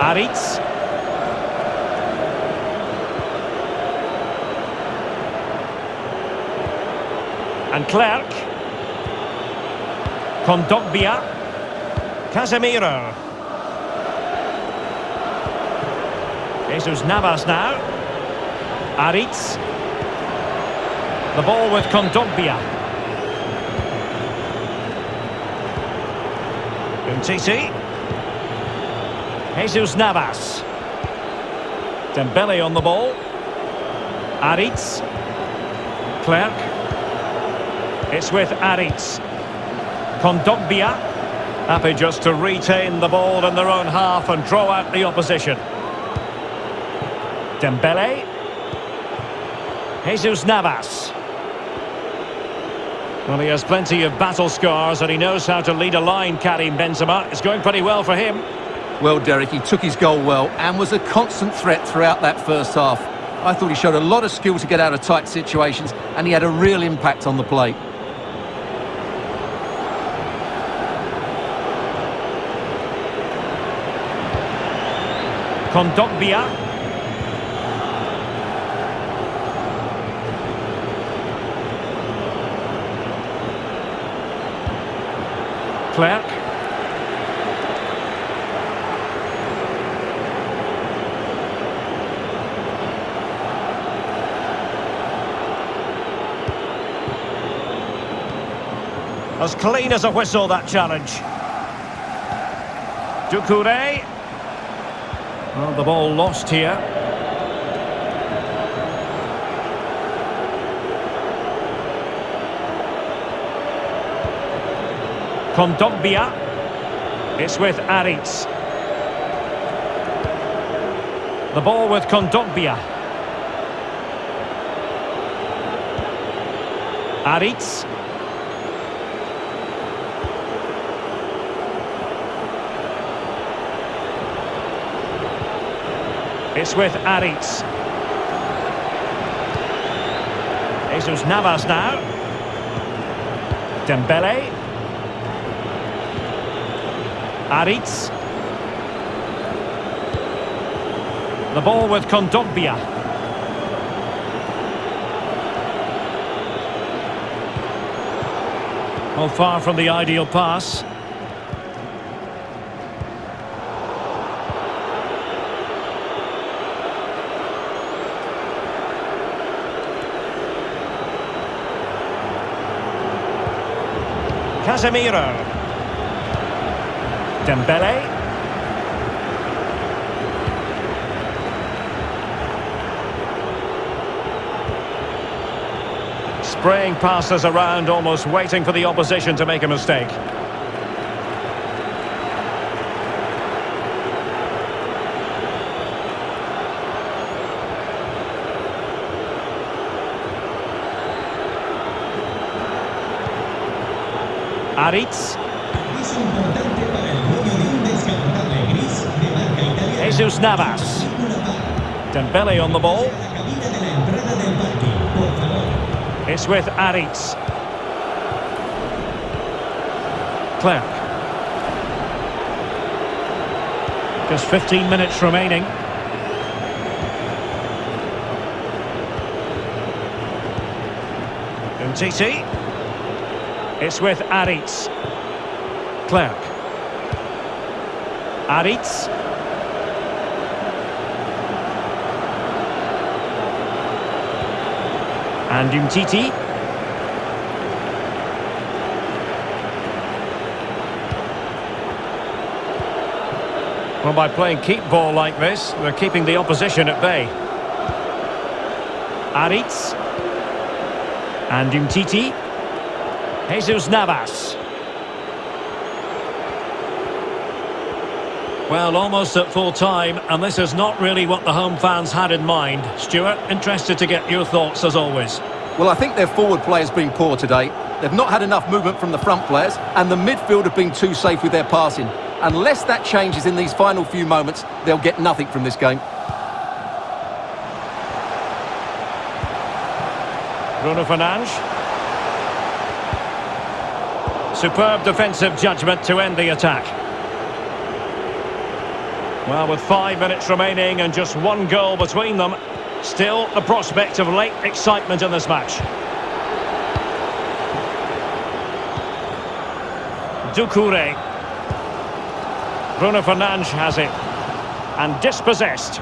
Aritz. And Clerc. Kondogbia. Casemiro. Jesus Navas now. Aritz. The ball with Kondogbia. Umtiti. Jesus Navas. Dembele on the ball. Aritz. Clerc. It's with Aritz. Kondogbia. Happy just to retain the ball in their own half and draw out the opposition. Dembele. Jesus Navas. Well, he has plenty of battle scars and he knows how to lead a line, Karim Benzema. It's going pretty well for him. Well, Derek, he took his goal well and was a constant threat throughout that first half. I thought he showed a lot of skill to get out of tight situations and he had a real impact on the plate. Kondogbia. Clerc. As clean as a whistle, that challenge. Doucouré. Well, the ball lost here. Kondogbia. It's with Aritz. The ball with Kondogbia. Aritz. It's with Aritz. Jesus Navas now. Dembele. Aritz. The ball with Kondogbia. Well, far from the ideal pass. Casemiro. Dembele. Spraying passes around, almost waiting for the opposition to make a mistake. Italiana. Jesus Navas. Dembele on the ball. It's with Aritz. Clerc. Just 15 minutes remaining. Umtiti. It's with Aritz. Clerc. Aritz. And Umtiti. Well, by playing keep ball like this, they're keeping the opposition at bay. Aritz. And Umtiti. Jesus Navas. Well, almost at full time, and this is not really what the home fans had in mind. Stuart, interested to get your thoughts as always. Well, I think their forward play has been poor today. They've not had enough movement from the front players, and the midfield have been too safe with their passing. Unless that changes in these final few moments, they'll get nothing from this game. Bruno Fernandes. Superb defensive judgment to end the attack. Well, with five minutes remaining and just one goal between them, still the prospect of late excitement in this match. Doucouré. Bruno Fernandes has it. And dispossessed.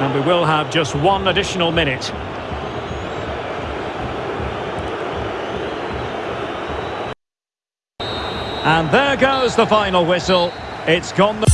And we will have just one additional minute. And there goes the final whistle. It's gone... The